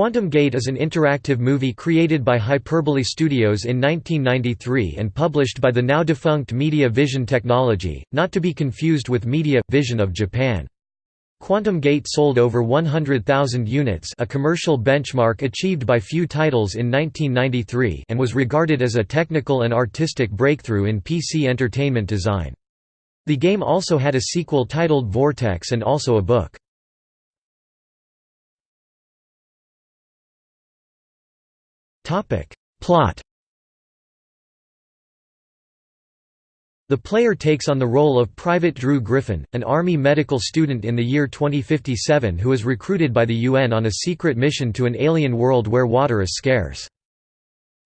Quantum Gate is an interactive movie created by Hyperbole Studios in 1993 and published by the now-defunct Media Vision Technology, not to be confused with Media Vision of Japan. Quantum Gate sold over 100,000 units a commercial benchmark achieved by few titles in 1993 and was regarded as a technical and artistic breakthrough in PC entertainment design. The game also had a sequel titled Vortex and also a book. Plot The player takes on the role of Private Drew Griffin, an Army medical student in the year 2057 who is recruited by the UN on a secret mission to an alien world where water is scarce.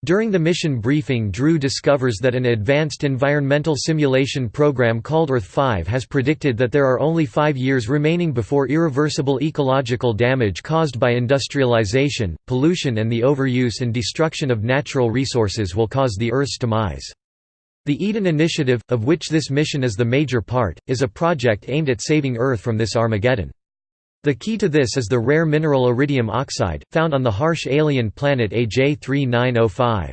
During the mission briefing Drew discovers that an advanced environmental simulation program called Earth-5 has predicted that there are only five years remaining before irreversible ecological damage caused by industrialization, pollution and the overuse and destruction of natural resources will cause the Earth's demise. The Eden Initiative, of which this mission is the major part, is a project aimed at saving Earth from this Armageddon. The key to this is the rare mineral iridium oxide, found on the harsh alien planet AJ3905.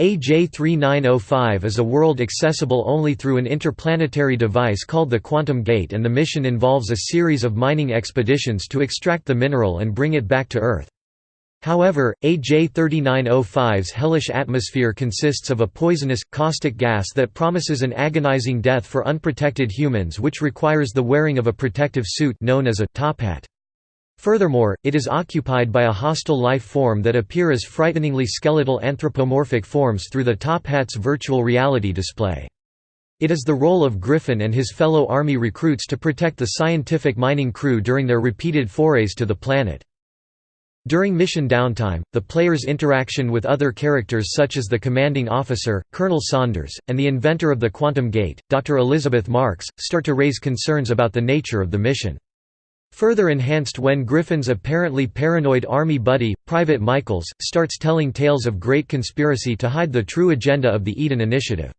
AJ3905 is a world accessible only through an interplanetary device called the Quantum Gate and the mission involves a series of mining expeditions to extract the mineral and bring it back to Earth. However, AJ3905's hellish atmosphere consists of a poisonous, caustic gas that promises an agonizing death for unprotected humans which requires the wearing of a protective suit known as a top hat. Furthermore, it is occupied by a hostile life form that appear as frighteningly skeletal anthropomorphic forms through the top hat's virtual reality display. It is the role of Griffin and his fellow Army recruits to protect the scientific mining crew during their repeated forays to the planet. During mission downtime, the player's interaction with other characters such as the commanding officer, Colonel Saunders, and the inventor of the Quantum Gate, Dr. Elizabeth Marks, start to raise concerns about the nature of the mission. Further enhanced when Griffin's apparently paranoid army buddy, Private Michaels, starts telling tales of great conspiracy to hide the true agenda of the Eden Initiative.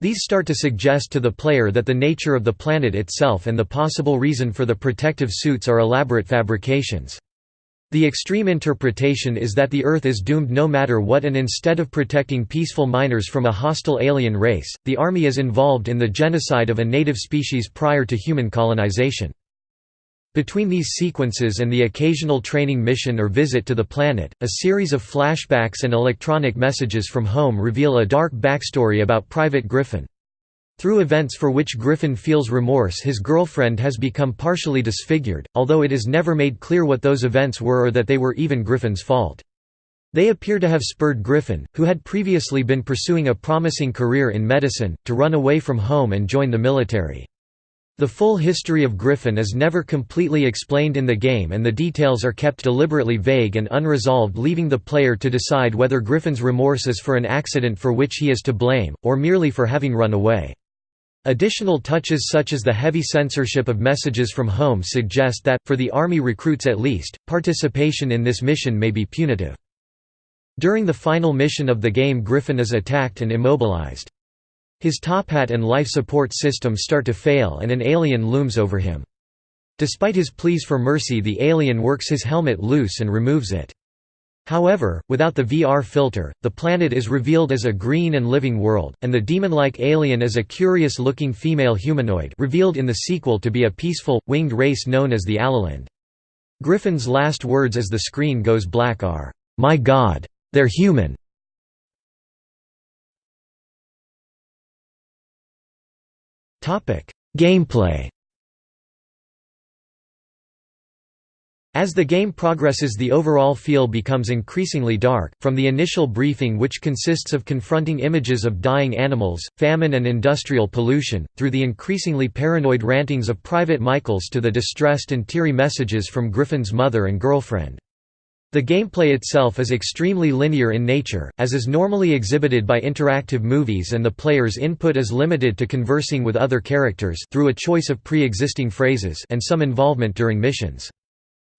These start to suggest to the player that the nature of the planet itself and the possible reason for the protective suits are elaborate fabrications. The extreme interpretation is that the Earth is doomed no matter what and instead of protecting peaceful miners from a hostile alien race, the Army is involved in the genocide of a native species prior to human colonization. Between these sequences and the occasional training mission or visit to the planet, a series of flashbacks and electronic messages from home reveal a dark backstory about Private Griffin. Through events for which Griffin feels remorse his girlfriend has become partially disfigured, although it is never made clear what those events were or that they were even Griffin's fault. They appear to have spurred Griffin, who had previously been pursuing a promising career in medicine, to run away from home and join the military. The full history of Griffin is never completely explained in the game and the details are kept deliberately vague and unresolved leaving the player to decide whether Griffin's remorse is for an accident for which he is to blame, or merely for having run away. Additional touches such as the heavy censorship of messages from home suggest that, for the Army recruits at least, participation in this mission may be punitive. During the final mission of the game Griffin is attacked and immobilized. His top hat and life support system start to fail and an alien looms over him. Despite his pleas for mercy the alien works his helmet loose and removes it. However, without the VR filter, the planet is revealed as a green and living world, and the demon-like alien as a curious-looking female humanoid revealed in the sequel to be a peaceful, winged race known as the Allelend. Griffin's last words as the screen goes black are, "'My God! They're human!' Gameplay As the game progresses the overall feel becomes increasingly dark, from the initial briefing which consists of confronting images of dying animals, famine and industrial pollution, through the increasingly paranoid rantings of Private Michaels to the distressed and teary messages from Griffin's mother and girlfriend. The gameplay itself is extremely linear in nature, as is normally exhibited by interactive movies and the player's input is limited to conversing with other characters through a choice of pre-existing phrases and some involvement during missions.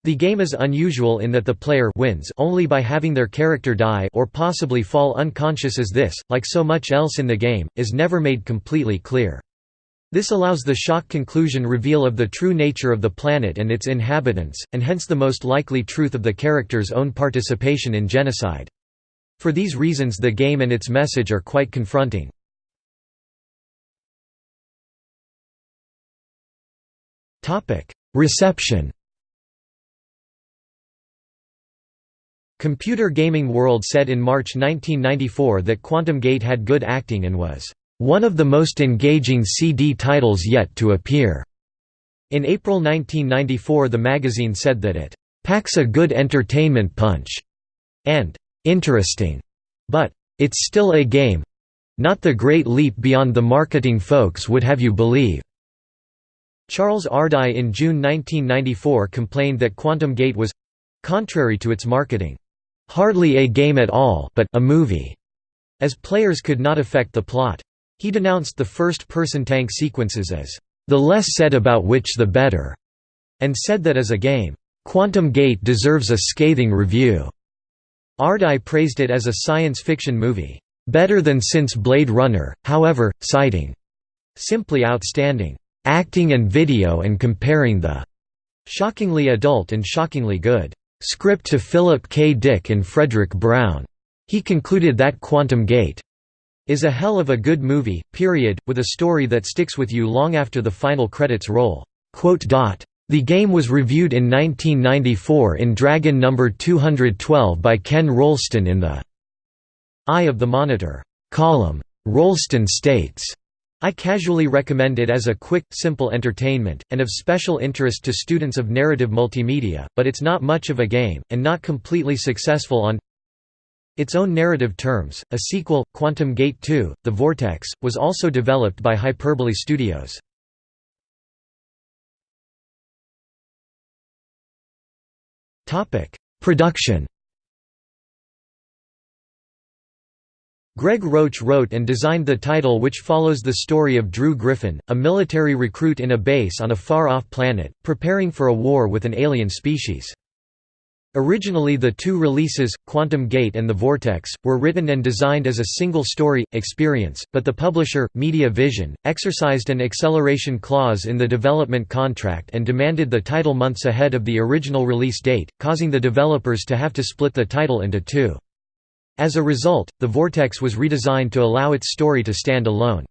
The game is unusual in that the player wins only by having their character die or possibly fall unconscious as this, like so much else in the game, is never made completely clear. This allows the shock conclusion reveal of the true nature of the planet and its inhabitants, and hence the most likely truth of the character's own participation in genocide. For these reasons the game and its message are quite confronting. Reception Computer Gaming World said in March 1994 that Quantum Gate had good acting and was one of the most engaging CD titles yet to appear. In April 1994 the magazine said that it packs a good entertainment punch and interesting, but it's still a game not the great leap beyond the marketing folks would have you believe. Charles Ardai in June 1994 complained that Quantum Gate was contrary to its marketing hardly a game at all but a movie, as players could not affect the plot. He denounced the first-person tank sequences as the less said about which the better, and said that as a game, Quantum Gate deserves a scathing review. Ardai praised it as a science fiction movie, better than since Blade Runner, however, citing simply outstanding acting and video and comparing the shockingly adult and shockingly good script to Philip K. Dick and Fredric Brown. He concluded that Quantum Gate is a hell of a good movie, period, with a story that sticks with you long after the final credits roll. The game was reviewed in 1994 in Dragon No. 212 by Ken Rolston in the Eye of the Monitor column. Rolston states, I casually recommend it as a quick, simple entertainment, and of special interest to students of narrative multimedia, but it's not much of a game, and not completely successful on its own narrative terms. A sequel, Quantum Gate 2, The Vortex, was also developed by Hyperbole Studios. Production Greg Roach wrote and designed the title which follows the story of Drew Griffin, a military recruit in a base on a far-off planet, preparing for a war with an alien species. Originally the two releases, Quantum Gate and The Vortex, were written and designed as a single story, experience, but the publisher, Media Vision, exercised an acceleration clause in the development contract and demanded the title months ahead of the original release date, causing the developers to have to split the title into two. As a result, the Vortex was redesigned to allow its story to stand alone.